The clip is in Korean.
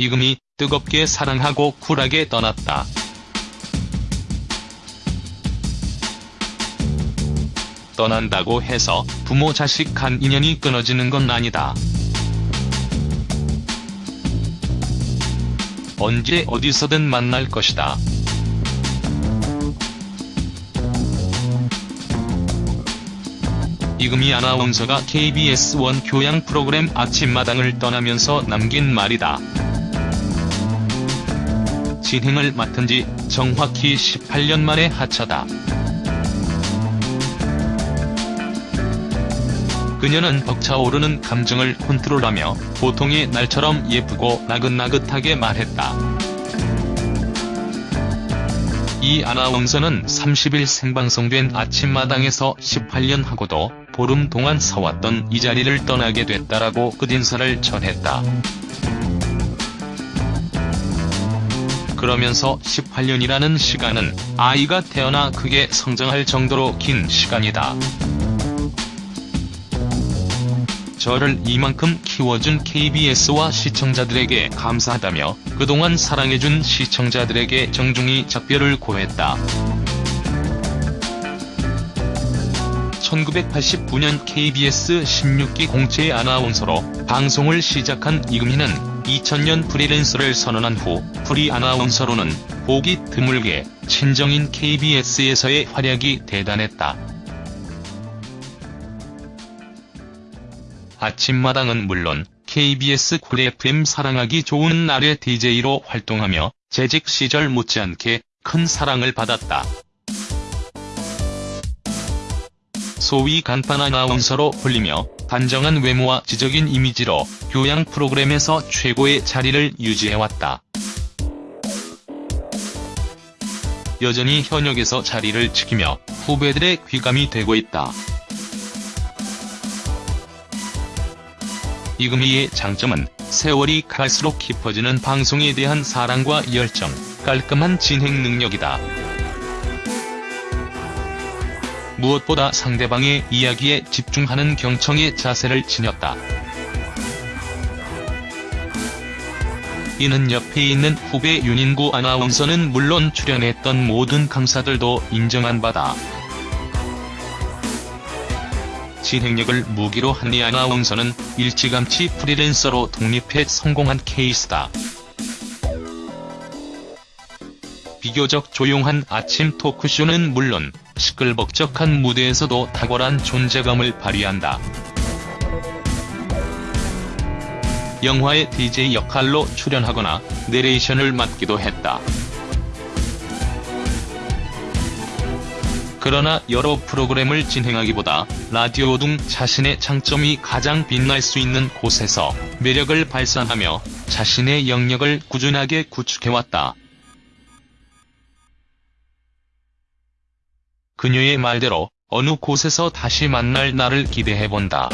이금희 뜨겁게 사랑하고 쿨하게 떠났다. 떠난다고 해서 부모 자식 간 인연이 끊어지는 건 아니다. 언제 어디서든 만날 것이다. 이금희 아나운서가 KBS1 교양 프로그램 아침마당을 떠나면서 남긴 말이다. 진행을 맡은 지 정확히 18년 만에 하차다. 그녀는 벅차오르는 감정을 컨트롤하며 보통의 날처럼 예쁘고 나긋나긋하게 말했다. 이 아나운서는 30일 생방송된 아침마당에서 18년 하고도 보름 동안 서왔던 이 자리를 떠나게 됐다라고 끝인사를 전했다. 그러면서 18년이라는 시간은 아이가 태어나 크게 성장할 정도로 긴 시간이다. 저를 이만큼 키워준 KBS와 시청자들에게 감사하다며 그동안 사랑해준 시청자들에게 정중히 작별을 고했다. 1989년 KBS 16기 공채 아나운서로 방송을 시작한 이금희는 2000년 프리랜서를 선언한 후 프리 아나운서로는 보기 드물게 친정인 KBS에서의 활약이 대단했다. 아침마당은 물론 KBS 쿨 FM 사랑하기 좋은 날의 DJ로 활동하며 재직 시절 못지않게 큰 사랑을 받았다. 소위 간판 아나운서로 불리며 단정한 외모와 지적인 이미지로 교양 프로그램에서 최고의 자리를 유지해왔다. 여전히 현역에서 자리를 지키며 후배들의 귀감이 되고 있다. 이금희의 장점은 세월이 갈수록 깊어지는 방송에 대한 사랑과 열정, 깔끔한 진행 능력이다. 무엇보다 상대방의 이야기에 집중하는 경청의 자세를 지녔다. 이는 옆에 있는 후배 윤인구 아나운서는 물론 출연했던 모든 강사들도 인정한 바다. 진행력을 무기로 한이 아나운서는 일찌감치 프리랜서로 독립해 성공한 케이스다. 비교적 조용한 아침 토크쇼는 물론 시끌벅적한 무대에서도 탁월한 존재감을 발휘한다. 영화의 DJ 역할로 출연하거나 내레이션을 맡기도 했다. 그러나 여러 프로그램을 진행하기보다 라디오 등 자신의 장점이 가장 빛날 수 있는 곳에서 매력을 발산하며 자신의 영역을 꾸준하게 구축해왔다. 그녀의 말대로 어느 곳에서 다시 만날 날을 기대해본다.